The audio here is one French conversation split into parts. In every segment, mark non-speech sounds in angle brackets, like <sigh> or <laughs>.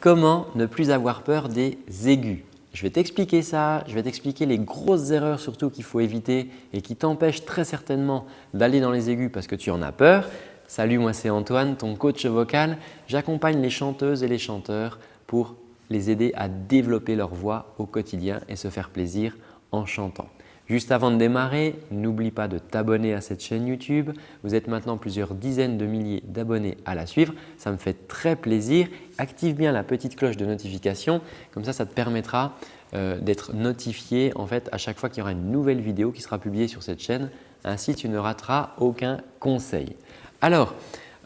Comment ne plus avoir peur des aigus? Je vais t'expliquer ça, je vais t'expliquer les grosses erreurs surtout qu'il faut éviter et qui t'empêchent très certainement d'aller dans les aigus parce que tu en as peur. Salut, moi c'est Antoine, ton coach vocal. J'accompagne les chanteuses et les chanteurs pour les aider à développer leur voix au quotidien et se faire plaisir en chantant. Juste avant de démarrer, n'oublie pas de t'abonner à cette chaîne YouTube. Vous êtes maintenant plusieurs dizaines de milliers d'abonnés à la suivre. Ça me fait très plaisir. Active bien la petite cloche de notification. Comme ça, ça te permettra euh, d'être notifié en fait à chaque fois qu'il y aura une nouvelle vidéo qui sera publiée sur cette chaîne. Ainsi, tu ne rateras aucun conseil. Alors,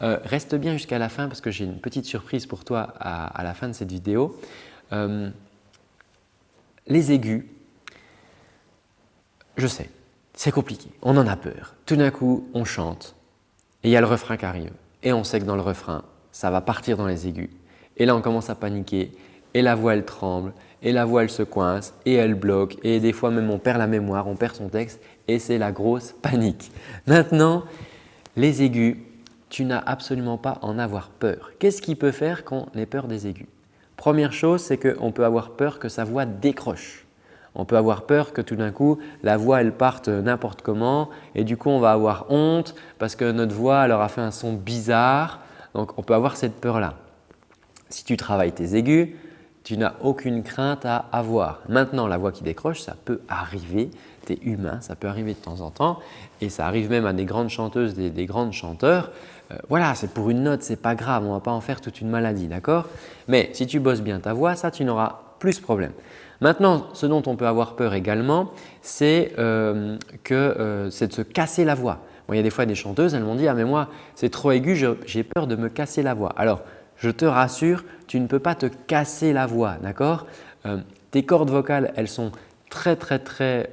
euh, reste bien jusqu'à la fin parce que j'ai une petite surprise pour toi à, la fin de cette vidéo. Euh, les aigus, je sais, c'est compliqué, on en a peur. Tout d'un coup, on chante et il y a le refrain qui arrive et on sait que dans le refrain, ça va partir dans les aigus. Et là, on commence à paniquer et la voix, elle tremble et la voix, elle se coince et elle bloque et des fois même on perd la mémoire, on perd son texte et c'est la grosse <laughs> panique. Maintenant, les aigus, tu n'as absolument pas à en avoir peur. Qu'est-ce qui peut faire qu'on ait peur des aigus? Première chose, c'est qu'on peut avoir peur que sa voix décroche. On peut avoir peur que tout d'un coup, la voix elle parte n'importe comment et du coup, on va avoir honte parce que notre voix elle aura fait un son bizarre. Donc, on peut avoir cette peur-là. Si tu travailles tes aigus, tu n'as aucune crainte à avoir. Maintenant, la voix qui décroche, ça peut arriver, tu es humain, ça peut arriver de temps en temps et ça arrive même à des grandes chanteuses, des, des grands chanteurs. Euh, voilà, c'est pour une note, ce n'est pas grave, on ne va pas en faire toute une maladie, d'accord? Mais si tu bosses bien ta voix, ça, tu n'auras plus problème. Maintenant, ce dont on peut avoir peur également, c'est euh, euh, de se casser la voix. il y a des fois des chanteuses, elles m'ont dit « Ah mais moi, c'est trop aigu, j'ai peur de me casser la voix. » Alors, je te rassure, tu ne peux pas te casser la voix, d'accord? Euh, Tes cordes vocales, elles sont très très très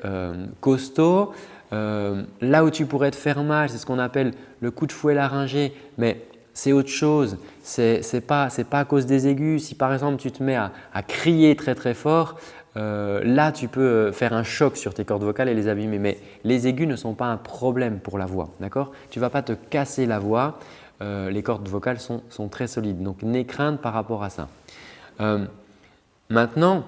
costauds. là où tu pourrais te faire mal, c'est ce qu'on appelle le coup de fouet laryngé, mais c'est autre chose. Ce n'est pas, à cause des aigus. Si par exemple tu te mets à, crier très très fort, euh, là tu peux euh, faire un choc sur tes cordes vocales et les abîmer. Mais les aigus ne sont pas un problème pour la voix. Tu ne vas pas te casser la voix. Euh, les cordes vocales sont, très solides. Donc n'aie crainte par rapport à ça. maintenant,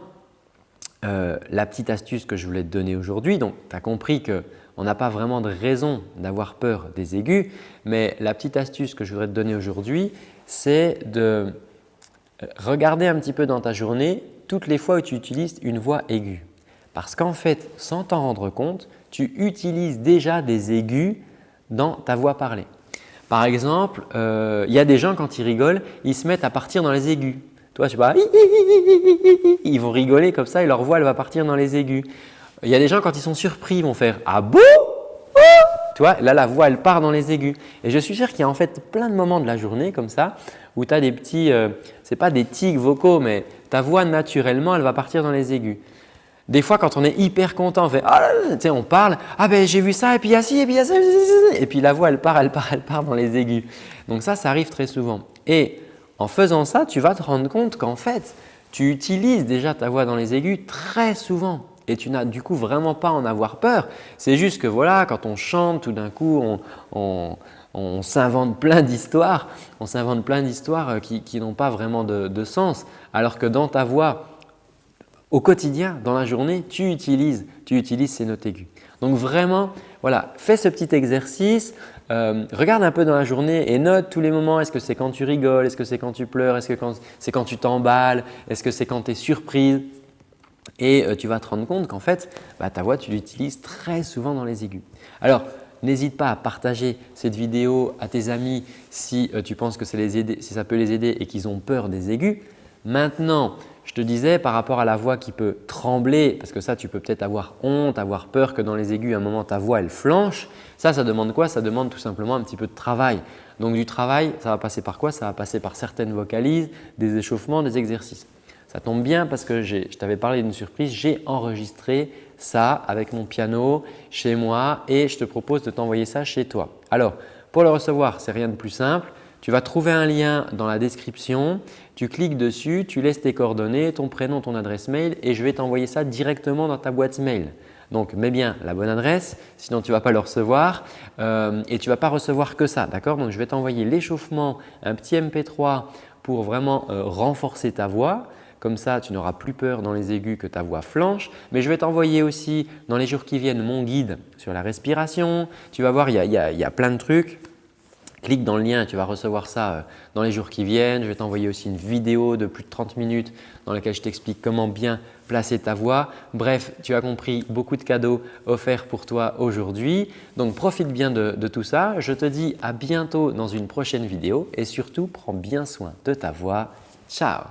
la petite astuce que je voulais te donner aujourd'hui, donc tu as compris que on n'a pas vraiment de raison d'avoir peur des aigus, mais la petite astuce que je voudrais te donner aujourd'hui, c'est de euh, regarder un petit peu dans ta journée toutes les fois où tu utilises une voix aiguë. Parce qu'en fait, sans t'en rendre compte, tu utilises déjà des aigus dans ta voix parlée. Par exemple, euh, il y a des gens quand ils rigolent, ils se mettent à partir dans les aigus. Toi, tu vas ils vont rigoler comme ça et leur voix elle va partir dans les aigus. Il y a des gens quand ils sont surpris, ils vont faire « Ah bon? Tu vois, là la voix elle part dans les aigus. Et je suis sûr qu'il y a en fait plein de moments de la journée comme ça où tu as des petits, euh, ce n'est pas des tics vocaux, mais ta voix naturellement elle va partir dans les aigus. Des fois, quand on est hyper content, on fait ah, on parle, ah ben j'ai vu ça et puis il y a ci et puis il y a ça et puis la voix elle part, elle part, elle part dans les aigus. Donc ça, ça arrive très souvent. Et en faisant ça, tu vas te rendre compte qu'en fait, tu utilises déjà ta voix dans les aigus très souvent et tu n'as du coup vraiment pas en avoir peur. C'est juste que voilà, quand on chante, tout d'un coup, on, s'invente plein d'histoires, on s'invente plein d'histoires euh, qui, n'ont pas vraiment de, sens. Alors que dans ta voix, au quotidien, dans la journée, tu utilises, tu utilises ces notes aiguës. Donc vraiment, voilà, fais ce petit exercice, euh, regarde un peu dans la journée et note tous les moments. Est-ce que c'est quand tu rigoles? Est-ce que c'est quand tu pleures? Est-ce que c'est quand tu t'emballes? Est-ce que c'est quand tu es surprise? Et euh, tu vas te rendre compte qu'en fait, bah, ta voix, tu l'utilises très souvent dans les aigus. Alors, n'hésite pas à partager cette vidéo à tes amis si euh, tu penses que ça, ça peut les aider et qu'ils ont peur des aigus. Maintenant, je te disais par rapport à la voix qui peut trembler, parce que ça tu peux peut-être avoir honte, avoir peur que dans les aigus à un moment ta voix elle flanche. Ça, ça demande quoi? Ça demande tout simplement un petit peu de travail. Donc du travail, ça va passer par quoi? Ça va passer par certaines vocalises, des échauffements, des exercices. Ça tombe bien parce que je t'avais parlé d'une surprise, j'ai enregistré ça avec mon piano chez moi et je te propose de t'envoyer ça chez toi. Alors, pour le recevoir, c'est rien de plus simple. Tu vas trouver un lien dans la description, tu cliques dessus, tu laisses tes coordonnées, ton prénom, ton adresse mail et je vais t'envoyer ça directement dans ta boîte mail. Donc, mets bien la bonne adresse, sinon tu ne vas pas le recevoir euh, et tu ne vas pas recevoir que ça. d'accord? Donc, je vais t'envoyer l'échauffement, un petit MP3 pour vraiment euh, renforcer ta voix. Comme ça, tu n'auras plus peur dans les aigus que ta voix flanche. Mais je vais t'envoyer aussi dans les jours qui viennent mon guide sur la respiration. Tu vas voir, il y a, plein de trucs. Clique dans le lien tu vas recevoir ça euh, dans les jours qui viennent. Je vais t'envoyer aussi une vidéo de plus de 30 minutes dans laquelle je t'explique comment bien placer ta voix. Bref, tu as compris, beaucoup de cadeaux offerts pour toi aujourd'hui. Donc, profite bien de tout ça. Je te dis à bientôt dans une prochaine vidéo et surtout, prends bien soin de ta voix. Ciao